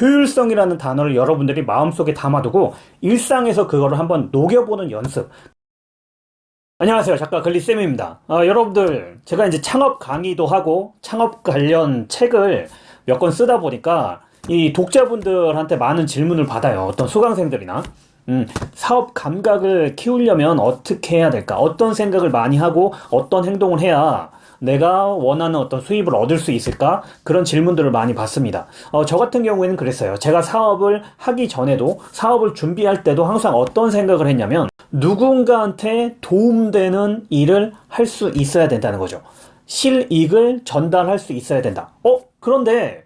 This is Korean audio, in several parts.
효율성이라는 단어를 여러분들이 마음속에 담아두고 일상에서 그거를 한번 녹여보는 연습. 안녕하세요. 작가 글리쌤입니다. 어, 여러분들 제가 이제 창업 강의도 하고 창업 관련 책을 몇 권 쓰다 보니까 이 독자분들한테 많은 질문을 받아요. 어떤 수강생들이나. 음, 사업 감각을 키우려면 어떻게 해야 될까? 어떤 생각을 많이 하고 어떤 행동을 해야 내가 원하는 어떤 수입을 얻을 수 있을까? 그런 질문들을 많이 받습니다. 어, 저 같은 경우에는 그랬어요. 제가 사업을 하기 전에도 사업을 준비할 때도 항상 어떤 생각을 했냐면 누군가한테 도움되는 일을 할 수 있어야 된다는 거죠. 실익을 전달할 수 있어야 된다. 어? 그런데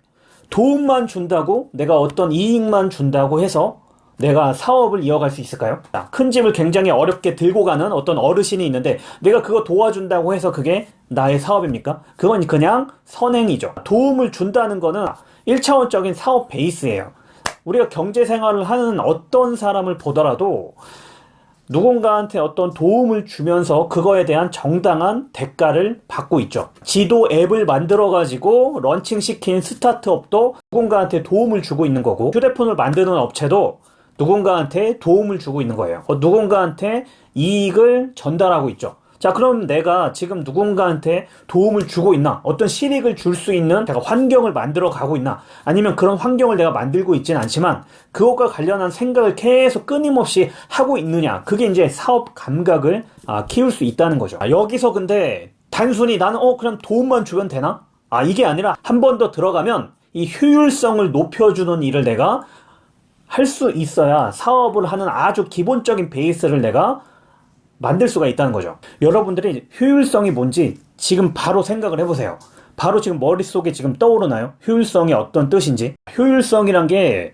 도움만 준다고 내가 어떤 이익만 준다고 해서 내가 사업을 이어갈 수 있을까요? 큰 집을 굉장히 어렵게 들고 가는 어떤 어르신이 있는데 내가 그거 도와준다고 해서 그게 나의 사업입니까? 그건 그냥 선행이죠. 도움을 준다는 거는 1차원적인 사업 베이스예요. 우리가 경제 생활을 하는 어떤 사람을 보더라도 누군가한테 어떤 도움을 주면서 그거에 대한 정당한 대가를 받고 있죠. 지도 앱을 만들어 가지고 런칭시킨 스타트업도 누군가한테 도움을 주고 있는 거고 휴대폰을 만드는 업체도 누군가한테 도움을 주고 있는 거예요. 어, 누군가한테 이익을 전달하고 있죠. 자, 그럼 내가 지금 누군가한테 도움을 주고 있나? 어떤 실익을 줄 수 있는 내가 환경을 만들어 가고 있나? 아니면 그런 환경을 내가 만들고 있지는 않지만 그것과 관련한 생각을 계속 끊임없이 하고 있느냐? 그게 이제 사업 감각을 아, 키울 수 있다는 거죠. 아, 여기서 근데 단순히 나는 어, 그냥 도움만 주면 되나? 아, 이게 아니라 한 번 더 들어가면 이 효율성을 높여주는 일을 내가 할 수 있어야 사업을 하는 아주 기본적인 베이스를 내가 만들 수가 있다는 거죠. 여러분들이 효율성이 뭔지 지금 바로 생각을 해보세요. 바로 지금 머릿속에 지금 떠오르나요? 효율성이 어떤 뜻인지? 효율성이란 게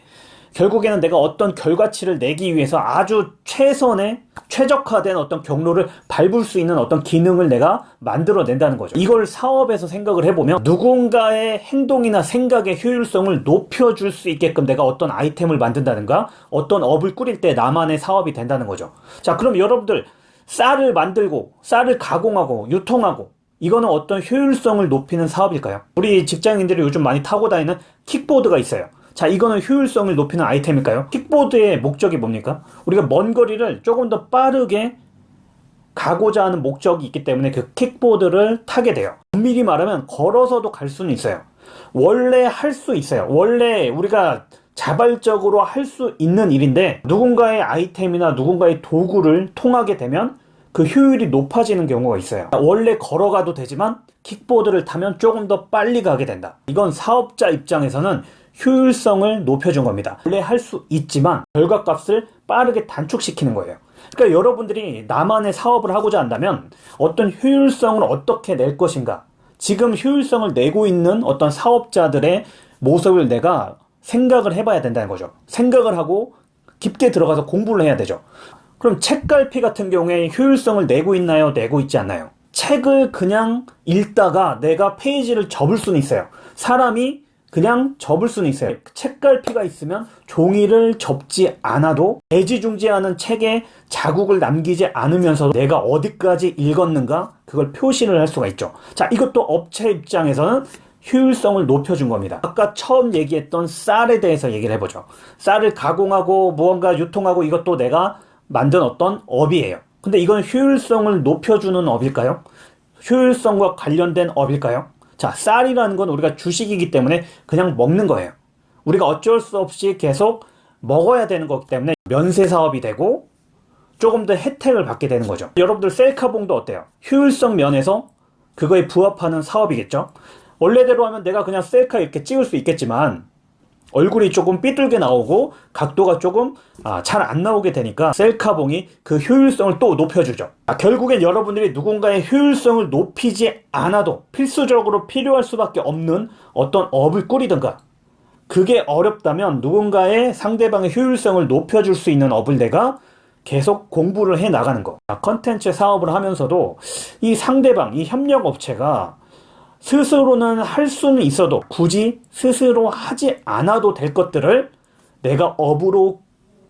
결국에는 내가 어떤 결과치를 내기 위해서 아주 최선의 최적화된 어떤 경로를 밟을 수 있는 어떤 기능을 내가 만들어낸다는 거죠. 이걸 사업에서 생각을 해보면 누군가의 행동이나 생각의 효율성을 높여줄 수 있게끔 내가 어떤 아이템을 만든다든가 어떤 업을 꾸릴 때 나만의 사업이 된다는 거죠. 자, 그럼 여러분들 쌀을 만들고 쌀을 가공하고 유통하고 이거는 어떤 효율성을 높이는 사업일까요? 우리 직장인들이 요즘 많이 타고 다니는 킥보드가 있어요. 자, 이거는 효율성을 높이는 아이템일까요? 킥보드의 목적이 뭡니까? 우리가 먼 거리를 조금 더 빠르게 가고자 하는 목적이 있기 때문에 그 킥보드를 타게 돼요. 엄밀히 말하면 걸어서도 갈 수는 있어요. 원래 할 수 있어요. 원래 우리가 자발적으로 할 수 있는 일인데 누군가의 아이템이나 누군가의 도구를 통하게 되면 그 효율이 높아지는 경우가 있어요. 원래 걸어가도 되지만 킥보드를 타면 조금 더 빨리 가게 된다. 이건 사업자 입장에서는 효율성을 높여준 겁니다. 원래 할 수 있지만 결과값을 빠르게 단축시키는 거예요. 그러니까 여러분들이 나만의 사업을 하고자 한다면 어떤 효율성을 어떻게 낼 것인가 지금 효율성을 내고 있는 어떤 사업자들의 모습을 내가 생각을 해봐야 된다는 거죠. 생각을 하고 깊게 들어가서 공부를 해야 되죠. 그럼 책갈피 같은 경우에 효율성을 내고 있나요? 내고 있지 않나요? 책을 그냥 읽다가 내가 페이지를 접을 수는 있어요. 사람이 그냥 접을 수는 있어요. 책갈피가 있으면 종이를 접지 않아도 애지중지하는 책에 자국을 남기지 않으면서도 내가 어디까지 읽었는가 그걸 표시를 할 수가 있죠. 자, 이것도 업체 입장에서는 효율성을 높여준 겁니다. 아까 처음 얘기했던 쌀에 대해서 얘기를 해보죠. 쌀을 가공하고 무언가 유통하고 이것도 내가 만든 어떤 업이에요. 근데 이건 효율성을 높여주는 업일까요? 효율성과 관련된 업일까요? 자, 쌀이라는 건 우리가 주식이기 때문에 그냥 먹는 거예요. 우리가 어쩔 수 없이 계속 먹어야 되는 거기 때문에 면세 사업이 되고 조금 더 혜택을 받게 되는 거죠. 여러분들 셀카봉도 어때요? 효율성 면에서 그거에 부합하는 사업이겠죠? 원래대로 하면 내가 그냥 셀카 이렇게 찍을 수 있겠지만 얼굴이 조금 삐뚤게 나오고 각도가 조금 아, 잘 안 나오게 되니까 셀카봉이 그 효율성을 또 높여주죠. 아, 결국엔 여러분들이 누군가의 효율성을 높이지 않아도 필수적으로 필요할 수밖에 없는 어떤 업을 꾸리든가 그게 어렵다면 누군가의 상대방의 효율성을 높여줄 수 있는 업을 내가 계속 공부를 해 나가는 거. 아, 컨텐츠 사업을 하면서도 이 상대방, 이 협력업체가 스스로는 할 수는 있어도 굳이 스스로 하지 않아도 될 것들을 내가 업으로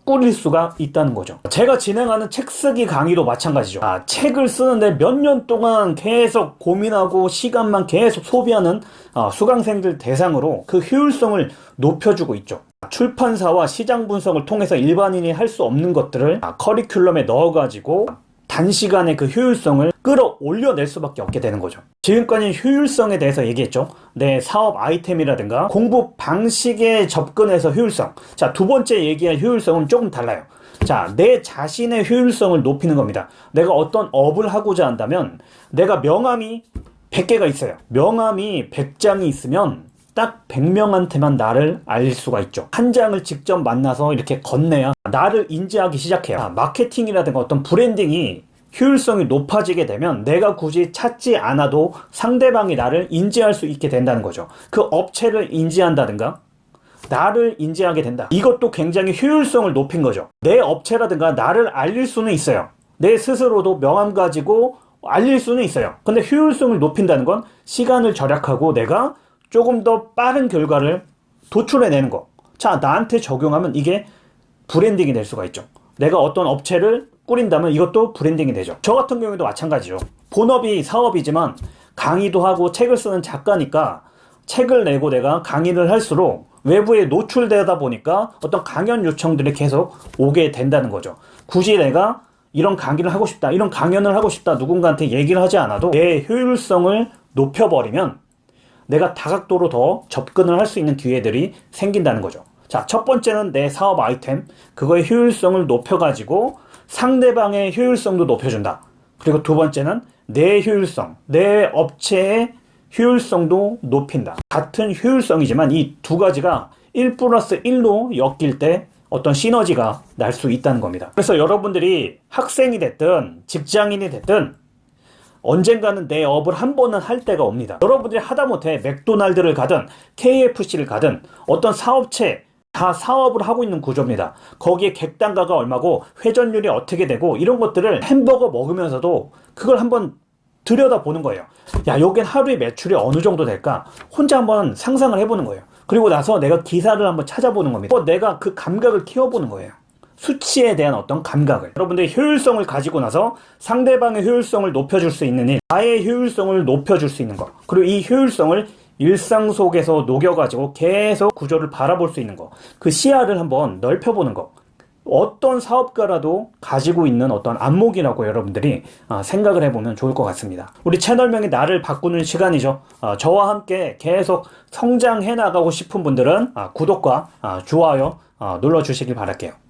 꾸릴 수가 있다는 거죠. 제가 진행하는 책 쓰기 강의도 마찬가지죠. 아, 책을 쓰는데 몇 년 동안 계속 고민하고 시간만 계속 소비하는 아, 수강생들 대상으로 그 효율성을 높여주고 있죠. 출판사와 시장 분석을 통해서 일반인이 할 수 없는 것들을 아, 커리큘럼에 넣어가지고 단시간에 그 효율성을 끌어올려낼 수밖에 없게 되는 거죠. 지금까지 효율성에 대해서 얘기했죠. 내 사업 아이템이라든가 공부 방식에 접근해서 효율성. 자, 두 번째 얘기한 효율성은 조금 달라요. 자, 내 자신의 효율성을 높이는 겁니다. 내가 어떤 업을 하고자 한다면 내가 명함이 100개가 있어요. 명함이 100장이 있으면 딱 100명한테만 나를 알릴 수가 있죠. 한 장을 직접 만나서 이렇게 건네야 나를 인지하기 시작해요. 아, 마케팅이라든가 어떤 브랜딩이 효율성이 높아지게 되면 내가 굳이 찾지 않아도 상대방이 나를 인지할 수 있게 된다는 거죠. 그 업체를 인지한다든가 나를 인지하게 된다. 이것도 굉장히 효율성을 높인 거죠. 내 업체라든가 나를 알릴 수는 있어요. 내 스스로도 명함 가지고 알릴 수는 있어요. 근데 효율성을 높인다는 건 시간을 절약하고 내가 조금 더 빠른 결과를 도출해내는 거. 자, 나한테 적용하면 이게 branding이 될 수가 있죠. 내가 어떤 업체를 꾸린다면 이것도 branding이 되죠. 저 같은 경우에도 마찬가지죠. 본업이 사업이지만 강의도 하고 책을 쓰는 작가니까 책을 내고 내가 강의를 할수록 외부에 노출되다 보니까 어떤 강연 요청들이 계속 오게 된다는 거죠. 굳이 내가 이런 강의를 하고 싶다, 이런 강연을 하고 싶다, 누군가한테 얘기를 하지 않아도 내 효율성을 높여버리면 내가 다각도로 더 접근을 할 수 있는 기회들이 생긴다는 거죠. 자, 첫 번째는 내 사업 아이템, 그거의 효율성을 높여가지고 상대방의 효율성도 높여준다. 그리고 두 번째는 내 효율성, 내 업체의 효율성도 높인다. 같은 효율성이지만 이 두 가지가 1 플러스 1로 엮일 때 어떤 시너지가 날 수 있다는 겁니다. 그래서 여러분들이 학생이 됐든 직장인이 됐든 언젠가는 내 업을 한 번은 할 때가 옵니다. 여러분들이 하다못해 맥도날드를 가든 KFC를 가든 어떤 사업체 다 사업을 하고 있는 구조입니다. 거기에 객단가가 얼마고 회전율이 어떻게 되고 이런 것들을 햄버거 먹으면서도 그걸 한번 들여다 보는 거예요. 야, 여긴 하루에 매출이 어느 정도 될까? 혼자 한번 상상을 해보는 거예요. 그리고 나서 내가 기사를 한번 찾아보는 겁니다. 어, 내가 그 감각을 키워보는 거예요. 수치에 대한 어떤 감각을 여러분들이 효율성을 가지고 나서 상대방의 효율성을 높여줄 수 있는 일 나의 효율성을 높여줄 수 있는 것 그리고 이 효율성을 일상 속에서 녹여가지고 계속 구조를 바라볼 수 있는 거그 시야를 한번 넓혀보는 거 어떤 사업가라도 가지고 있는 어떤 안목이라고 여러분들이 아, 생각을 해보면 좋을 것 같습니다. 우리 채널명이 나를 바꾸는 시간이죠. 아, 저와 함께 계속 성장해 나가고 싶은 분들은 아, 구독과 좋아요 눌러주시길 바랄게요.